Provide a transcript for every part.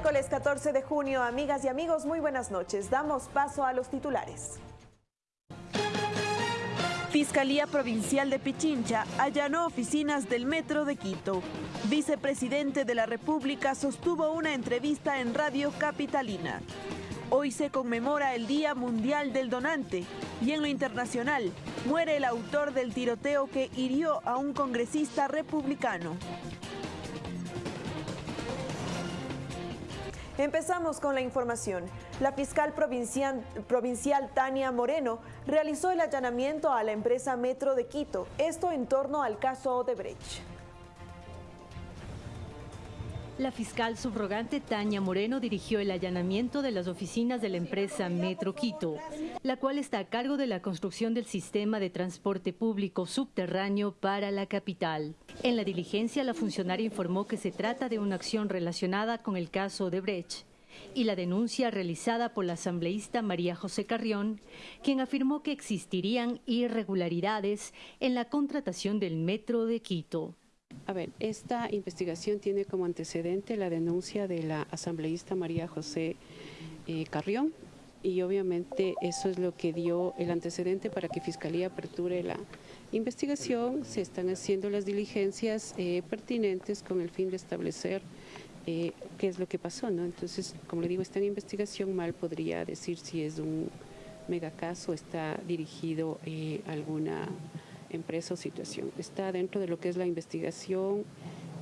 Miércoles 14 de junio, amigas y amigos, muy buenas noches. Damos paso a los titulares. Fiscalía Provincial de Pichincha allanó oficinas del Metro de Quito. Vicepresidente de la República sostuvo una entrevista en Radio Capitalina. Hoy se conmemora el Día Mundial del Donante y en lo internacional muere el autor del tiroteo que hirió a un congresista republicano. Empezamos con la información. La fiscal provincial, Tania Moreno realizó el allanamiento a la empresa Metro de Quito, esto en torno al caso Odebrecht. La fiscal subrogante Tania Moreno dirigió el allanamiento de las oficinas de la empresa Metro Quito, la cual está a cargo de la construcción del sistema de transporte público subterráneo para la capital. En la diligencia, la funcionaria informó que se trata de una acción relacionada con el caso de Brecht y la denuncia realizada por la asambleísta María José Carrión, quien afirmó que existirían irregularidades en la contratación del Metro de Quito. A ver, esta investigación tiene como antecedente la denuncia de la asambleísta María José eh, Carrión y obviamente eso es lo que dio el antecedente para que Fiscalía aperture la investigación. Se están haciendo las diligencias eh, pertinentes con el fin de establecer eh, qué es lo que pasó, ¿no? Entonces, como le digo, está en investigación, mal podría decir si es un megacaso, está dirigido a alguna empresa o situación. Está dentro de lo que es la investigación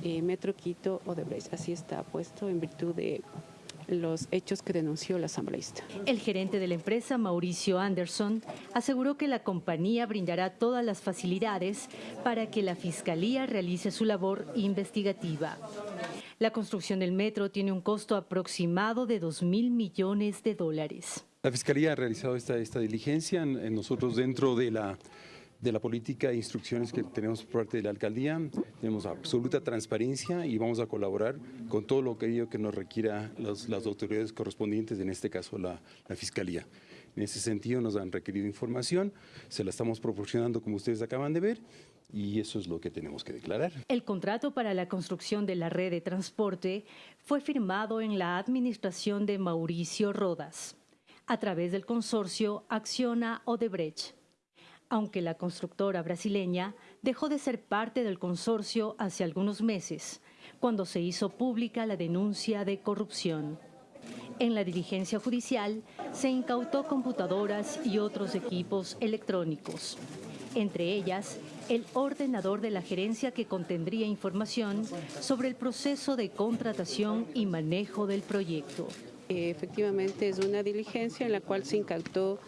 eh, Metro Quito o de Odebrecht. Así está puesto en virtud de los hechos que denunció la asambleísta. El gerente de la empresa, Mauricio Anderson, aseguró que la compañía brindará todas las facilidades para que la Fiscalía realice su labor investigativa. La construcción del metro tiene un costo aproximado de 2 mil millones de dólares. La Fiscalía ha realizado esta, esta diligencia. Nosotros dentro de la de la política e instrucciones que tenemos por parte de la alcaldía. Tenemos absoluta transparencia y vamos a colaborar con todo lo que, que nos requiera las autoridades correspondientes, en este caso la, la Fiscalía. En ese sentido nos han requerido información, se la estamos proporcionando como ustedes acaban de ver y eso es lo que tenemos que declarar. El contrato para la construcción de la red de transporte fue firmado en la administración de Mauricio Rodas a través del consorcio Acciona Odebrecht aunque la constructora brasileña dejó de ser parte del consorcio hace algunos meses, cuando se hizo pública la denuncia de corrupción. En la diligencia judicial se incautó computadoras y otros equipos electrónicos, entre ellas el ordenador de la gerencia que contendría información sobre el proceso de contratación y manejo del proyecto. Efectivamente es una diligencia en la cual se incautó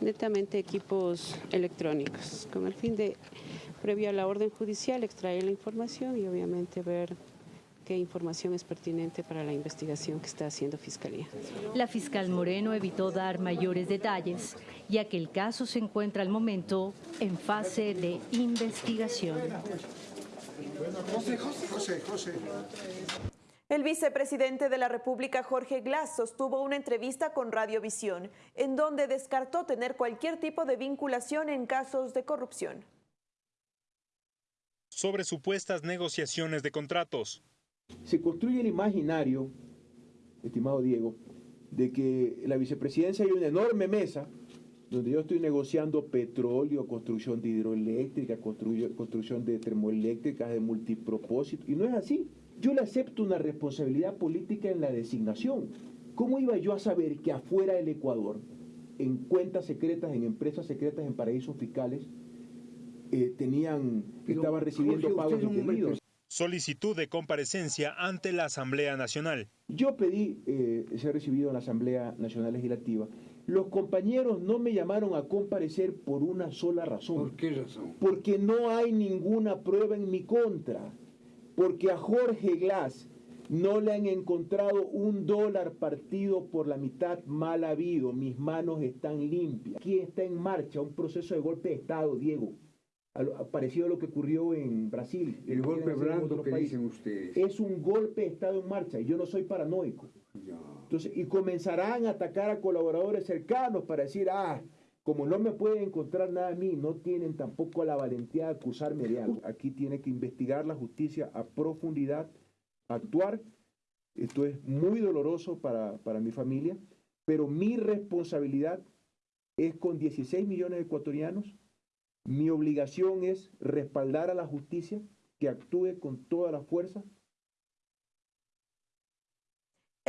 netamente equipos electrónicos, con el fin de, previo a la orden judicial, extraer la información y obviamente ver qué información es pertinente para la investigación que está haciendo Fiscalía. La fiscal Moreno evitó dar mayores detalles, ya que el caso se encuentra al momento en fase de investigación. José, José, José, el vicepresidente de la República, Jorge Glass, sostuvo una entrevista con Radiovisión, en donde descartó tener cualquier tipo de vinculación en casos de corrupción. Sobre supuestas negociaciones de contratos. Se construye el imaginario, estimado Diego, de que la vicepresidencia hay una enorme mesa donde yo estoy negociando petróleo, construcción de hidroeléctrica, construcción de termoeléctricas de multipropósito, y no es así. Yo le acepto una responsabilidad política en la designación. ¿Cómo iba yo a saber que afuera del Ecuador, en cuentas secretas, en empresas secretas, en paraísos fiscales, eh, tenían, estaban recibiendo pagos indebidos? Solicitud de comparecencia ante la Asamblea Nacional. Yo pedí eh, ser recibido en la Asamblea Nacional Legislativa. Los compañeros no me llamaron a comparecer por una sola razón. ¿Por qué razón? Porque no hay ninguna prueba en mi contra porque a Jorge Glass no le han encontrado un dólar partido por la mitad mal habido. Mis manos están limpias. Aquí está en marcha un proceso de golpe de Estado, Diego. Parecido a lo que ocurrió en Brasil. El golpe blando que dicen ustedes. Es un golpe de Estado en marcha y yo no soy paranoico. Entonces, y comenzarán a atacar a colaboradores cercanos para decir, ah, como no me pueden encontrar nada a mí, no tienen tampoco la valentía de acusarme de algo. Aquí tiene que investigar la justicia a profundidad, actuar Esto es muy doloroso para, para mi familia, pero mi responsabilidad es con 16 millones de ecuatorianos. Mi obligación es respaldar a la justicia, que actúe con toda la fuerza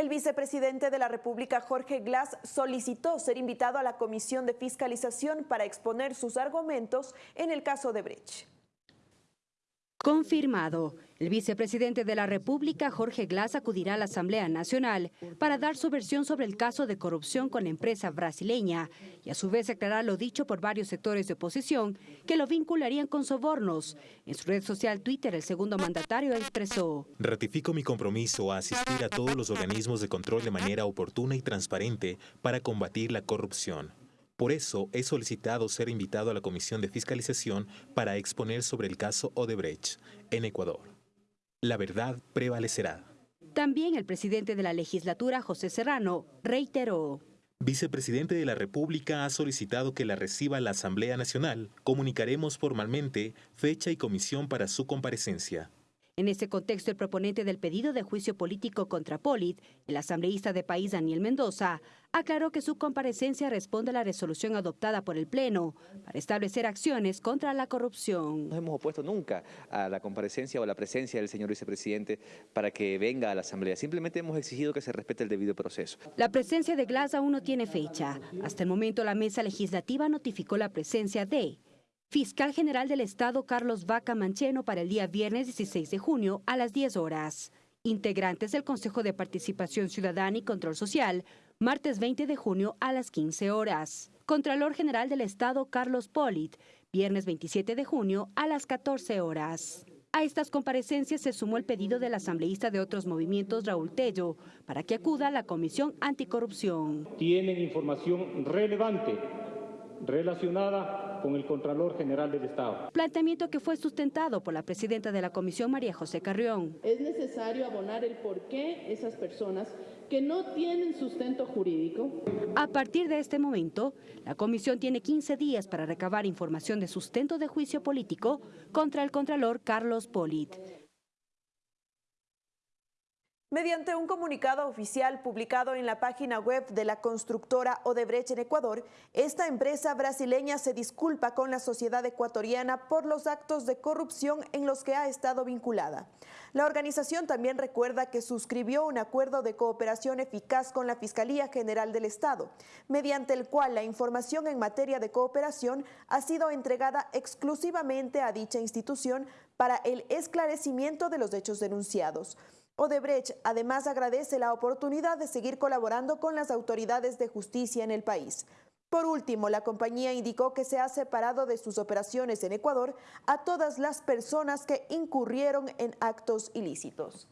el vicepresidente de la República, Jorge Glass, solicitó ser invitado a la Comisión de Fiscalización para exponer sus argumentos en el caso de Brecht. Confirmado. El vicepresidente de la República, Jorge Glass, acudirá a la Asamblea Nacional para dar su versión sobre el caso de corrupción con la empresa brasileña y a su vez aclarar lo dicho por varios sectores de oposición que lo vincularían con sobornos. En su red social Twitter, el segundo mandatario expresó: Ratifico mi compromiso a asistir a todos los organismos de control de manera oportuna y transparente para combatir la corrupción. Por eso he solicitado ser invitado a la Comisión de Fiscalización para exponer sobre el caso Odebrecht en Ecuador. La verdad prevalecerá. También el presidente de la legislatura, José Serrano, reiteró. Vicepresidente de la República ha solicitado que la reciba la Asamblea Nacional. Comunicaremos formalmente fecha y comisión para su comparecencia. En ese contexto, el proponente del pedido de juicio político contra Polit, el asambleísta de país Daniel Mendoza, aclaró que su comparecencia responde a la resolución adoptada por el Pleno para establecer acciones contra la corrupción. No hemos opuesto nunca a la comparecencia o a la presencia del señor vicepresidente para que venga a la Asamblea. Simplemente hemos exigido que se respete el debido proceso. La presencia de Glass aún no tiene fecha. Hasta el momento, la mesa legislativa notificó la presencia de Fiscal General del Estado Carlos Vaca Mancheno para el día viernes 16 de junio a las 10 horas. Integrantes del Consejo de Participación Ciudadana y Control Social, martes 20 de junio a las 15 horas. Contralor General del Estado Carlos Polit, viernes 27 de junio a las 14 horas. A estas comparecencias se sumó el pedido del asambleísta de otros movimientos Raúl Tello para que acuda a la Comisión Anticorrupción. Tienen información relevante relacionada con el Contralor General del Estado. Planteamiento que fue sustentado por la presidenta de la Comisión, María José Carrión. Es necesario abonar el por qué esas personas que no tienen sustento jurídico. A partir de este momento, la comisión tiene 15 días para recabar información de sustento de juicio político contra el Contralor Carlos Polit. Mediante un comunicado oficial publicado en la página web de la constructora Odebrecht en Ecuador, esta empresa brasileña se disculpa con la sociedad ecuatoriana por los actos de corrupción en los que ha estado vinculada. La organización también recuerda que suscribió un acuerdo de cooperación eficaz con la Fiscalía General del Estado, mediante el cual la información en materia de cooperación ha sido entregada exclusivamente a dicha institución para el esclarecimiento de los hechos denunciados. Odebrecht además agradece la oportunidad de seguir colaborando con las autoridades de justicia en el país. Por último, la compañía indicó que se ha separado de sus operaciones en Ecuador a todas las personas que incurrieron en actos ilícitos.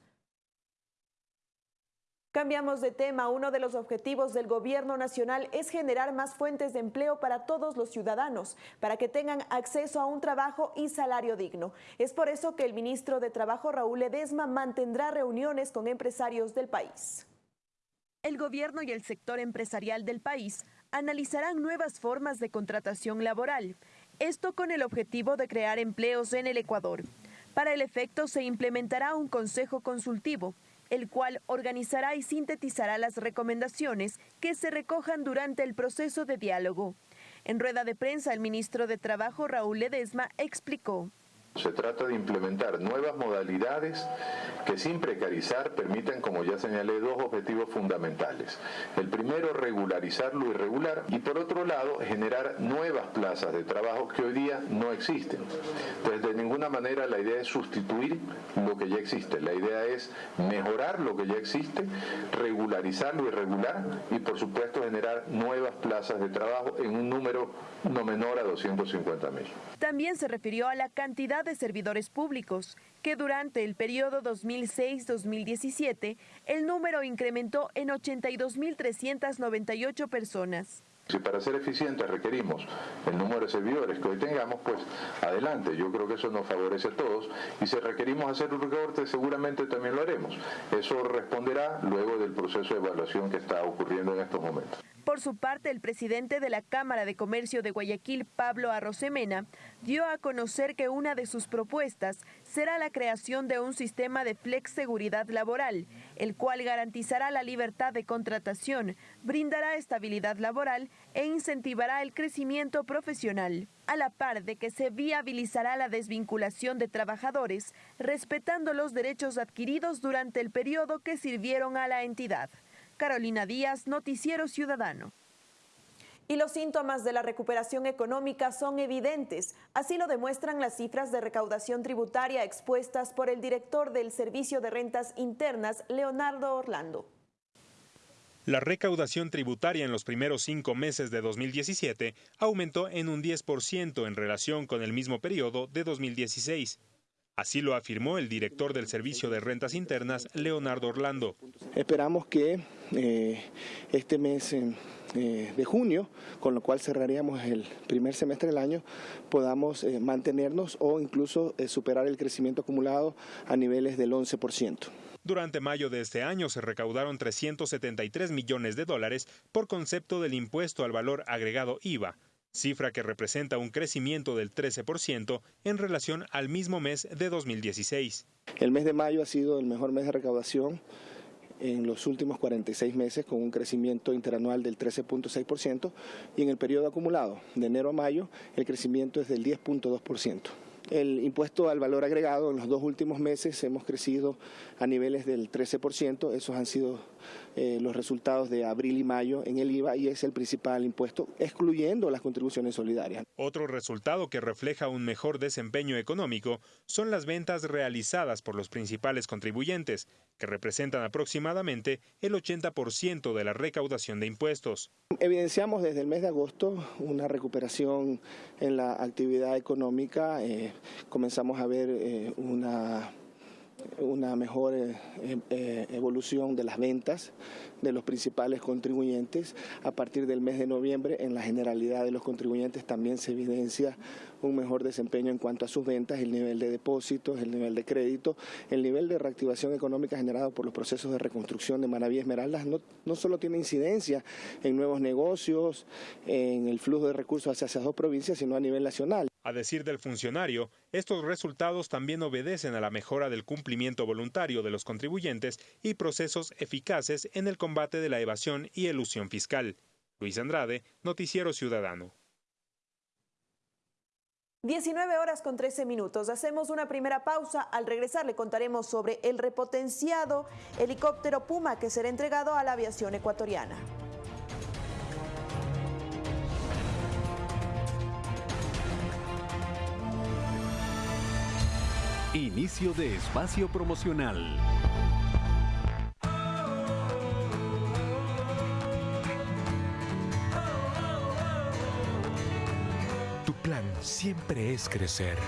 Cambiamos de tema. Uno de los objetivos del gobierno nacional es generar más fuentes de empleo para todos los ciudadanos, para que tengan acceso a un trabajo y salario digno. Es por eso que el ministro de Trabajo, Raúl Ledesma, mantendrá reuniones con empresarios del país. El gobierno y el sector empresarial del país analizarán nuevas formas de contratación laboral. Esto con el objetivo de crear empleos en el Ecuador. Para el efecto se implementará un consejo consultivo el cual organizará y sintetizará las recomendaciones que se recojan durante el proceso de diálogo. En rueda de prensa, el ministro de Trabajo, Raúl Ledesma, explicó. Se trata de implementar nuevas modalidades que sin precarizar permitan, como ya señalé, dos objetivos fundamentales. El primero, regularizar lo irregular y por otro lado, generar nuevas plazas de trabajo que hoy día no existen. Entonces, de ninguna manera la idea es sustituir lo que ya existe. La idea es mejorar lo que ya existe, regularizar lo irregular y por supuesto generar nuevas plazas de trabajo en un número no menor a 250 mil. También se refirió a la cantidad de servidores públicos, que durante el periodo 2006-2017 el número incrementó en 82.398 personas. Si para ser eficientes requerimos el número de servidores que hoy tengamos, pues adelante. Yo creo que eso nos favorece a todos. Y si requerimos hacer un recorte, seguramente también lo haremos. Eso responderá luego del proceso de evaluación que está ocurriendo en estos momentos. Por su parte, el presidente de la Cámara de Comercio de Guayaquil, Pablo Arrosemena, dio a conocer que una de sus propuestas será la creación de un sistema de flex seguridad laboral, el cual garantizará la libertad de contratación, brindará estabilidad laboral e incentivará el crecimiento profesional, a la par de que se viabilizará la desvinculación de trabajadores, respetando los derechos adquiridos durante el periodo que sirvieron a la entidad. Carolina Díaz, Noticiero Ciudadano. Y los síntomas de la recuperación económica son evidentes. Así lo demuestran las cifras de recaudación tributaria expuestas por el director del Servicio de Rentas Internas, Leonardo Orlando. La recaudación tributaria en los primeros cinco meses de 2017 aumentó en un 10% en relación con el mismo periodo de 2016. Así lo afirmó el director del Servicio de Rentas Internas, Leonardo Orlando. Esperamos que eh, este mes eh, de junio, con lo cual cerraríamos el primer semestre del año, podamos eh, mantenernos o incluso superar el crecimiento acumulado a niveles del 11%. Durante mayo de este año se recaudaron 373 millones de dólares por concepto del impuesto al valor agregado IVA, cifra que representa un crecimiento del 13% en relación al mismo mes de 2016. El mes de mayo ha sido el mejor mes de recaudación en los últimos 46 meses con un crecimiento interanual del 13.6% y en el periodo acumulado de enero a mayo el crecimiento es del 10.2%. El impuesto al valor agregado en los dos últimos meses hemos crecido a niveles del 13%. Esos han sido eh, los resultados de abril y mayo en el IVA y es el principal impuesto, excluyendo las contribuciones solidarias. Otro resultado que refleja un mejor desempeño económico son las ventas realizadas por los principales contribuyentes, que representan aproximadamente el 80% de la recaudación de impuestos. Evidenciamos desde el mes de agosto una recuperación en la actividad económica. Eh, comenzamos a ver eh, una una mejor eh, eh, evolución de las ventas de los principales contribuyentes. A partir del mes de noviembre, en la generalidad de los contribuyentes también se evidencia un mejor desempeño en cuanto a sus ventas, el nivel de depósitos, el nivel de crédito, el nivel de reactivación económica generado por los procesos de reconstrucción de Manaví Esmeraldas no, no solo tiene incidencia en nuevos negocios, en el flujo de recursos hacia esas dos provincias, sino a nivel nacional. A decir del funcionario, estos resultados también obedecen a la mejora del cumplimiento voluntario de los contribuyentes y procesos eficaces en el combate de la evasión y elusión fiscal. Luis Andrade, Noticiero Ciudadano. 19 horas con 13 minutos. Hacemos una primera pausa. Al regresar le contaremos sobre el repotenciado helicóptero Puma que será entregado a la aviación ecuatoriana. Inicio de espacio promocional. Tu plan siempre es crecer.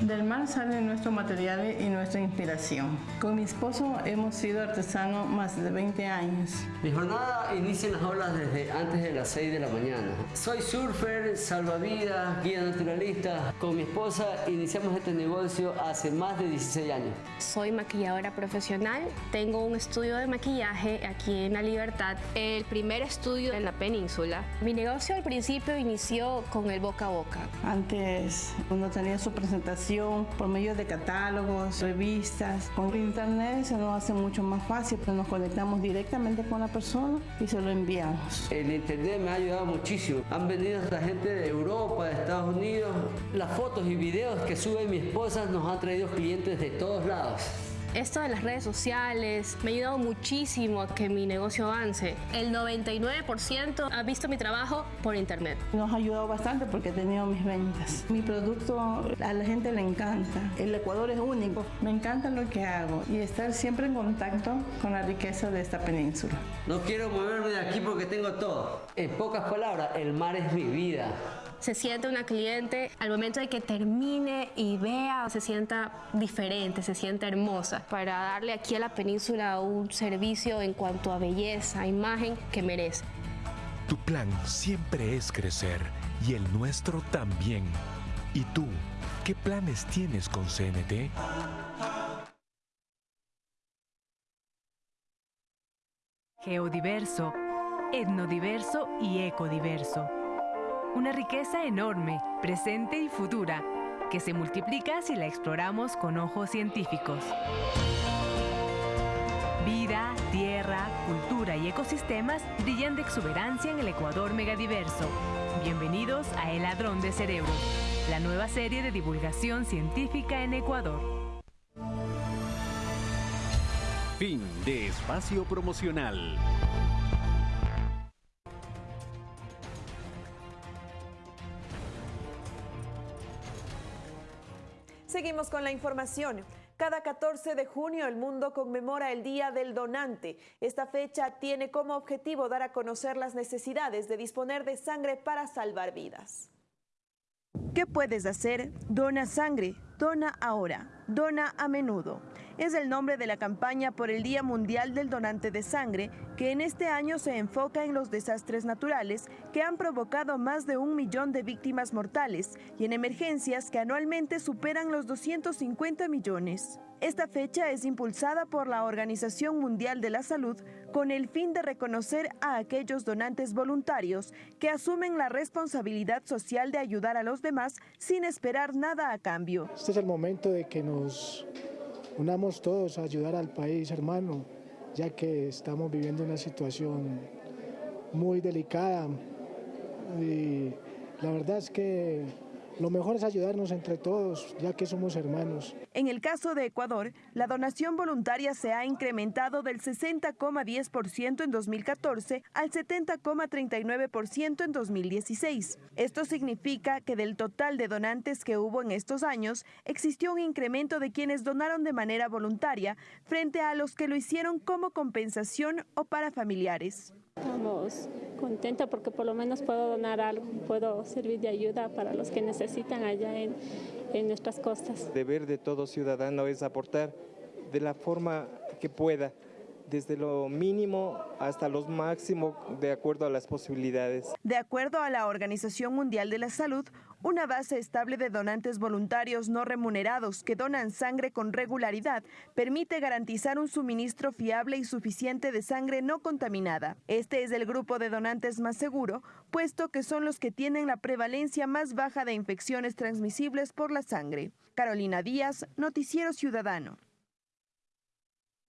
Del mar salen nuestros materiales y nuestra inspiración. Con mi esposo hemos sido artesanos más de 20 años. Mi jornada inicia en las olas desde antes de las 6 de la mañana. Soy surfer, salvavidas, guía naturalista. Con mi esposa iniciamos este negocio hace más de 16 años. Soy maquilladora profesional. Tengo un estudio de maquillaje aquí en La Libertad, el primer estudio en la península. Mi negocio al principio inició con el boca a boca. Antes uno tenía su presentación por medio de catálogos, revistas. Con internet se nos hace mucho más fácil, pero nos conectamos directamente con la persona y se lo enviamos. El internet me ha ayudado muchísimo. Han venido la gente de Europa, de Estados Unidos. Las fotos y videos que sube mi esposa nos han traído clientes de todos lados. Esto de las redes sociales me ha ayudado muchísimo a que mi negocio avance. El 99% ha visto mi trabajo por internet. Nos ha ayudado bastante porque he tenido mis ventas. Mi producto a la gente le encanta. El Ecuador es único. Me encanta lo que hago y estar siempre en contacto con la riqueza de esta península. No quiero moverme de aquí porque tengo todo. En pocas palabras, el mar es mi vida se siente una cliente al momento de que termine y vea, se sienta diferente, se sienta hermosa, para darle aquí a la península un servicio en cuanto a belleza, imagen que merece. Tu plan siempre es crecer y el nuestro también. ¿Y tú, qué planes tienes con CNT? Geodiverso etnodiverso y ecodiverso. Una riqueza enorme, presente y futura, que se multiplica si la exploramos con ojos científicos. Vida, tierra, cultura y ecosistemas brillan de exuberancia en el Ecuador megadiverso. Bienvenidos a El Ladrón de Cerebros, la nueva serie de divulgación científica en Ecuador. Fin de espacio promocional. Con la información. Cada 14 de junio el mundo conmemora el Día del Donante. Esta fecha tiene como objetivo dar a conocer las necesidades de disponer de sangre para salvar vidas. ¿Qué puedes hacer? Dona sangre, dona ahora, dona a menudo es el nombre de la campaña por el Día Mundial del Donante de Sangre, que en este año se enfoca en los desastres naturales que han provocado más de un millón de víctimas mortales y en emergencias que anualmente superan los 250 millones. Esta fecha es impulsada por la Organización Mundial de la Salud con el fin de reconocer a aquellos donantes voluntarios que asumen la responsabilidad social de ayudar a los demás sin esperar nada a cambio. Este es el momento de que nos unamos todos a ayudar al país, hermano, ya que estamos viviendo una situación muy delicada. Y la verdad es que lo mejor es ayudarnos entre todos, ya que somos hermanos. En el caso de Ecuador, la donación voluntaria se ha incrementado del 60,10% en 2014 al 70,39% en 2016. Esto significa que del total de donantes que hubo en estos años, existió un incremento de quienes donaron de manera voluntaria frente a los que lo hicieron como compensación o para familiares. Estamos contentos porque por lo menos puedo donar algo, puedo servir de ayuda para los que necesitan allá en, en nuestras costas. Deber de todo ciudadano es aportar de la forma que pueda desde lo mínimo hasta lo máximo de acuerdo a las posibilidades. De acuerdo a la Organización Mundial de la Salud, una base estable de donantes voluntarios no remunerados que donan sangre con regularidad permite garantizar un suministro fiable y suficiente de sangre no contaminada. Este es el grupo de donantes más seguro, puesto que son los que tienen la prevalencia más baja de infecciones transmisibles por la sangre. Carolina Díaz, Noticiero Ciudadano.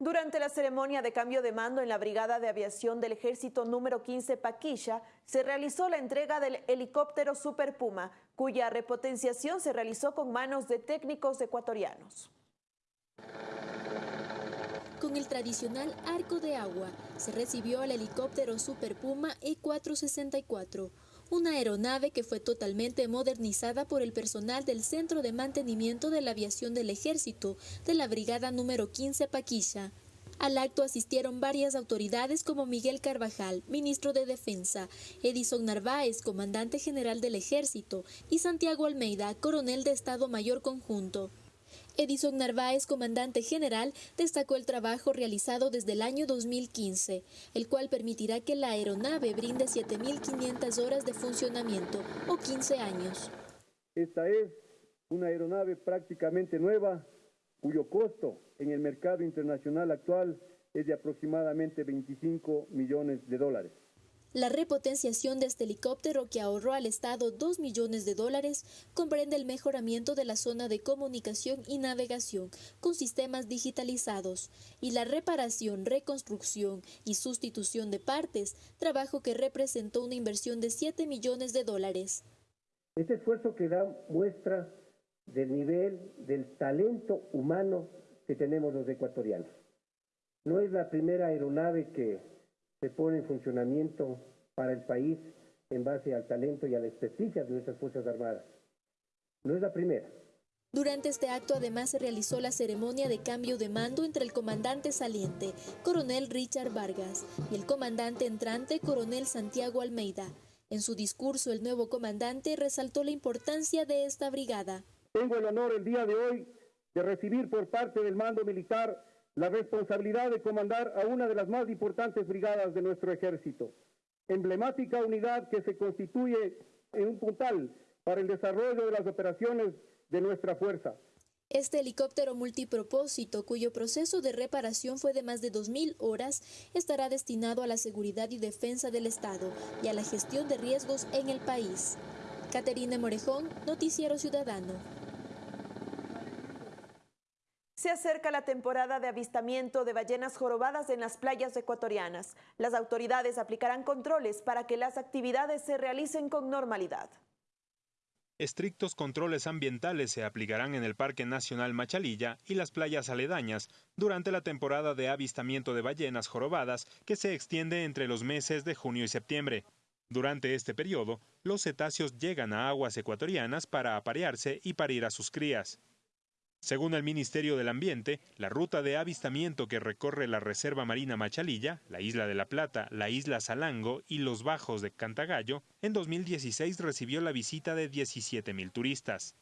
Durante la ceremonia de cambio de mando en la Brigada de Aviación del Ejército número 15 Paquilla, se realizó la entrega del helicóptero Super Puma, cuya repotenciación se realizó con manos de técnicos ecuatorianos. Con el tradicional arco de agua, se recibió el helicóptero Super Puma E464, una aeronave que fue totalmente modernizada por el personal del Centro de Mantenimiento de la Aviación del Ejército de la Brigada número 15 Paquilla. Al acto asistieron varias autoridades como Miguel Carvajal, ministro de Defensa, Edison Narváez, comandante general del Ejército, y Santiago Almeida, coronel de Estado Mayor Conjunto. Edison Narváez, comandante general, destacó el trabajo realizado desde el año 2015, el cual permitirá que la aeronave brinde 7.500 horas de funcionamiento o 15 años. Esta es una aeronave prácticamente nueva, cuyo costo en el mercado internacional actual es de aproximadamente 25 millones de dólares. La repotenciación de este helicóptero que ahorró al Estado 2 millones de dólares comprende el mejoramiento de la zona de comunicación y navegación con sistemas digitalizados y la reparación, reconstrucción y sustitución de partes, trabajo que representó una inversión de 7 millones de dólares. Este esfuerzo que da muestra del nivel del talento humano que tenemos los ecuatorianos. No es la primera aeronave que se pone en funcionamiento para el país en base al talento y a la experticia de nuestras Fuerzas Armadas. No es la primera. Durante este acto además se realizó la ceremonia de cambio de mando entre el comandante saliente, coronel Richard Vargas, y el comandante entrante, coronel Santiago Almeida. En su discurso, el nuevo comandante resaltó la importancia de esta brigada. Tengo el honor el día de hoy de recibir por parte del mando militar la responsabilidad de comandar a una de las más importantes brigadas de nuestro ejército, emblemática unidad que se constituye en un puntal para el desarrollo de las operaciones de nuestra fuerza. Este helicóptero multipropósito, cuyo proceso de reparación fue de más de 2.000 horas, estará destinado a la seguridad y defensa del Estado y a la gestión de riesgos en el país. Caterina Morejón, Noticiero Ciudadano. Se acerca la temporada de avistamiento de ballenas jorobadas en las playas ecuatorianas. Las autoridades aplicarán controles para que las actividades se realicen con normalidad. Estrictos controles ambientales se aplicarán en el Parque Nacional Machalilla y las playas aledañas durante la temporada de avistamiento de ballenas jorobadas que se extiende entre los meses de junio y septiembre. Durante este periodo, los cetáceos llegan a aguas ecuatorianas para aparearse y parir a sus crías. Según el Ministerio del Ambiente, la ruta de avistamiento que recorre la Reserva Marina Machalilla, la Isla de la Plata, la Isla Salango y los Bajos de Cantagallo, en 2016 recibió la visita de 17.000 turistas.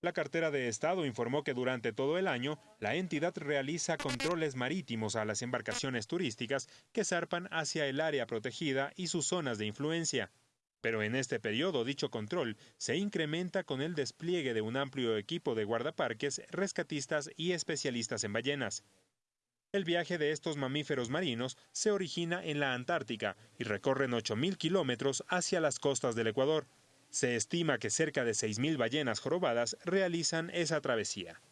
La cartera de Estado informó que durante todo el año, la entidad realiza controles marítimos a las embarcaciones turísticas que zarpan hacia el área protegida y sus zonas de influencia. Pero en este periodo dicho control se incrementa con el despliegue de un amplio equipo de guardaparques, rescatistas y especialistas en ballenas. El viaje de estos mamíferos marinos se origina en la Antártica y recorren 8.000 kilómetros hacia las costas del Ecuador. Se estima que cerca de 6.000 ballenas jorobadas realizan esa travesía.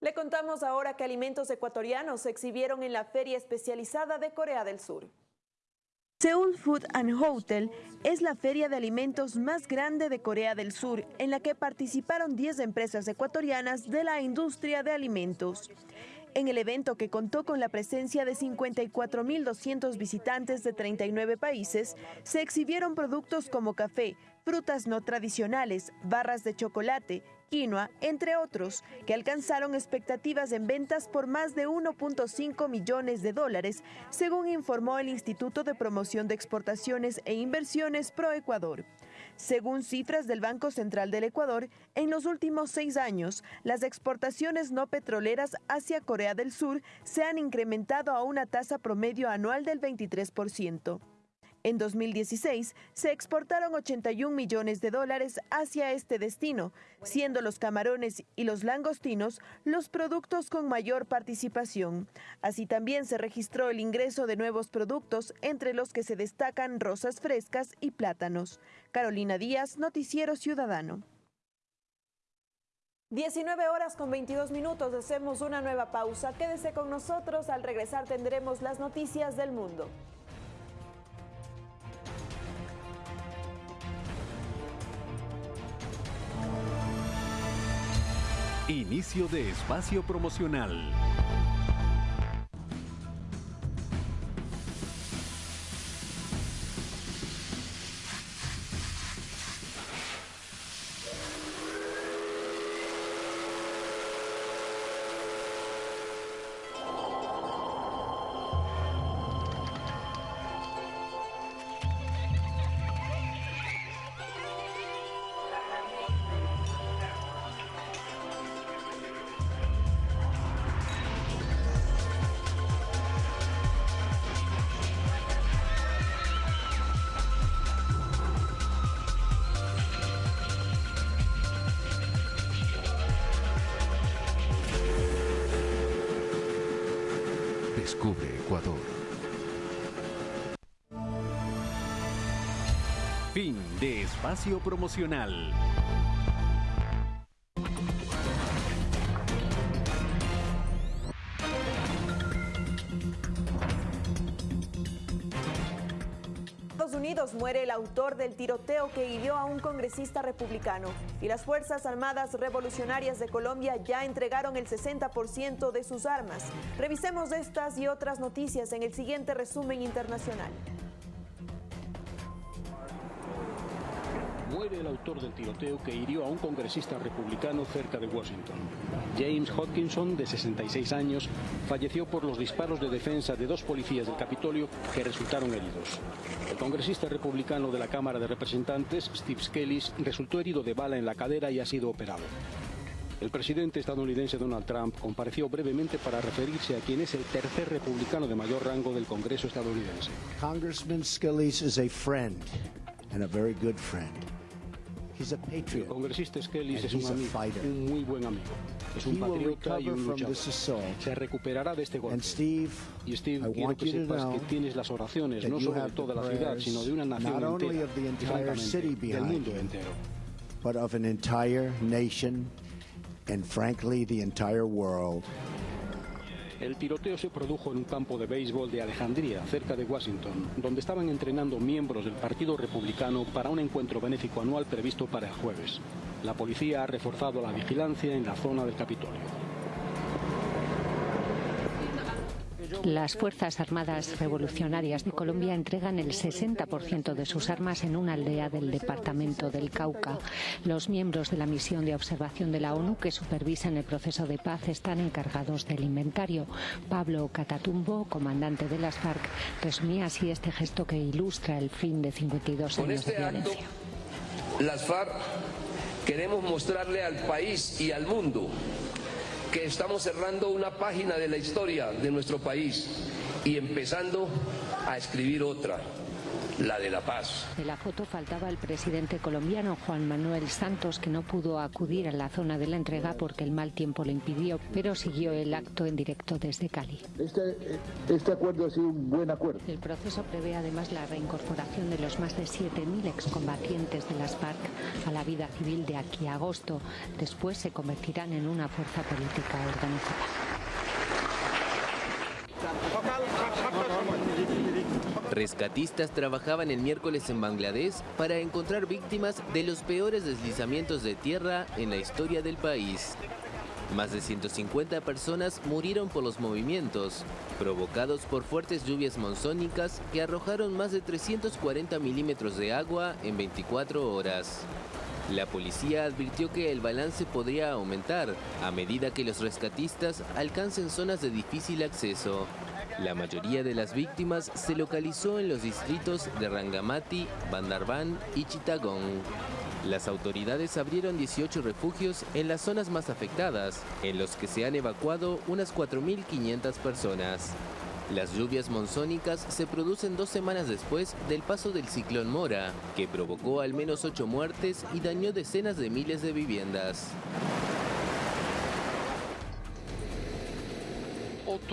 Le contamos ahora que alimentos ecuatorianos se exhibieron en la Feria Especializada de Corea del Sur. Seoul Food and Hotel es la feria de alimentos más grande de Corea del Sur, en la que participaron 10 empresas ecuatorianas de la industria de alimentos. En el evento que contó con la presencia de 54.200 visitantes de 39 países, se exhibieron productos como café, frutas no tradicionales, barras de chocolate, quinoa, entre otros, que alcanzaron expectativas en ventas por más de 1.5 millones de dólares, según informó el Instituto de Promoción de Exportaciones e Inversiones ProEcuador. Según cifras del Banco Central del Ecuador, en los últimos seis años, las exportaciones no petroleras hacia Corea del Sur se han incrementado a una tasa promedio anual del 23%. En 2016 se exportaron 81 millones de dólares hacia este destino, siendo los camarones y los langostinos los productos con mayor participación. Así también se registró el ingreso de nuevos productos, entre los que se destacan rosas frescas y plátanos. Carolina Díaz, Noticiero Ciudadano. 19 horas con 22 minutos, hacemos una nueva pausa. Quédese con nosotros, al regresar tendremos las noticias del mundo. Inicio de espacio promocional. Ecuador. Fin de espacio promocional. Autor del tiroteo que hirió a un congresista republicano y las Fuerzas Armadas Revolucionarias de Colombia ya entregaron el 60% de sus armas. Revisemos estas y otras noticias en el siguiente resumen internacional. Muere el autor del tiroteo que hirió a un congresista republicano cerca de Washington. James Hodgkinson, de 66 años, falleció por los disparos de defensa de dos policías del Capitolio que resultaron heridos. El congresista republicano de la Cámara de Representantes, Steve Scalise, resultó herido de bala en la cadera y ha sido operado. El presidente estadounidense Donald Trump compareció brevemente para referirse a quien es el tercer republicano de mayor rango del Congreso estadounidense. Congressman Scalise is a friend and a very good friend. El congresista Skelly es un amigo, un muy buen amigo. Es un patriota y un luchador. Se recuperará de este golpe. Y Steve, quiero que sepas que tienes las oraciones, no solo de toda la ciudad, sino de una nación entera, y francamente, del mundo entero. but of an entire nation and frankly the entire world. El tiroteo se produjo en un campo de béisbol de Alejandría, cerca de Washington, donde estaban entrenando miembros del Partido Republicano para un encuentro benéfico anual previsto para el jueves. La policía ha reforzado la vigilancia en la zona del Capitolio. Las Fuerzas Armadas Revolucionarias de Colombia entregan el 60% de sus armas en una aldea del departamento del Cauca. Los miembros de la misión de observación de la ONU que supervisan el proceso de paz están encargados del inventario. Pablo Catatumbo, comandante de las FARC, resumía así este gesto que ilustra el fin de 52 años este de violencia. Acto, las FARC queremos mostrarle al país y al mundo que estamos cerrando una página de la historia de nuestro país y empezando a escribir otra, la de la paz. De la foto faltaba el presidente colombiano Juan Manuel Santos, que no pudo acudir a la zona de la entrega porque el mal tiempo le impidió, pero siguió el acto en directo desde Cali. Este, este acuerdo ha sido un buen acuerdo. El proceso prevé además la reincorporación de los más de 7.000 excombatientes de las FARC a la vida civil de aquí a agosto. Después se convertirán en una fuerza política organizada. Rescatistas trabajaban el miércoles en Bangladesh para encontrar víctimas de los peores deslizamientos de tierra en la historia del país. Más de 150 personas murieron por los movimientos, provocados por fuertes lluvias monzónicas que arrojaron más de 340 milímetros de agua en 24 horas. La policía advirtió que el balance podría aumentar a medida que los rescatistas alcancen zonas de difícil acceso. La mayoría de las víctimas se localizó en los distritos de Rangamati, Bandarban y Chittagong. Las autoridades abrieron 18 refugios en las zonas más afectadas, en los que se han evacuado unas 4.500 personas. Las lluvias monzónicas se producen dos semanas después del paso del ciclón Mora, que provocó al menos ocho muertes y dañó decenas de miles de viviendas.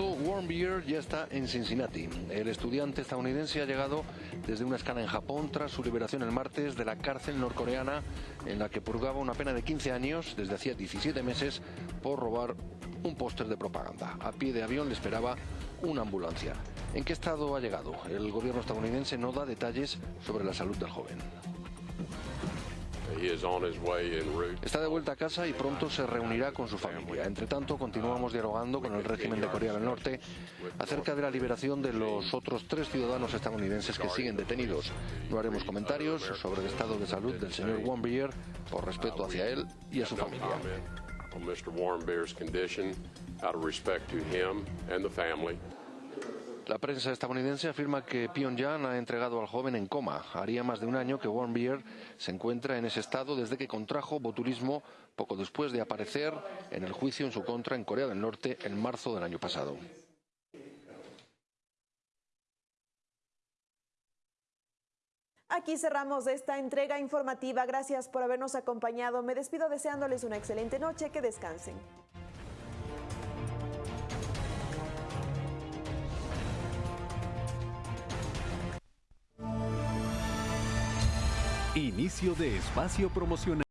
Warmbier ya está en Cincinnati. El estudiante estadounidense ha llegado desde una escala en Japón tras su liberación el martes de la cárcel norcoreana en la que purgaba una pena de 15 años desde hacía 17 meses por robar un póster de propaganda. A pie de avión le esperaba una ambulancia. ¿En qué estado ha llegado? El gobierno estadounidense no da detalles sobre la salud del joven. Está de vuelta a casa y pronto se reunirá con su familia. Entre tanto, continuamos dialogando con el régimen de Corea del Norte acerca de la liberación de los otros tres ciudadanos estadounidenses que siguen detenidos. No haremos comentarios sobre el estado de salud del señor Warmbier por respeto hacia él y a su familia. La prensa estadounidense afirma que Pyongyang ha entregado al joven en coma. Haría más de un año que Warmbier se encuentra en ese estado desde que contrajo botulismo poco después de aparecer en el juicio en su contra en Corea del Norte en marzo del año pasado. Aquí cerramos esta entrega informativa. Gracias por habernos acompañado. Me despido deseándoles una excelente noche. Que descansen. Inicio de espacio promocional.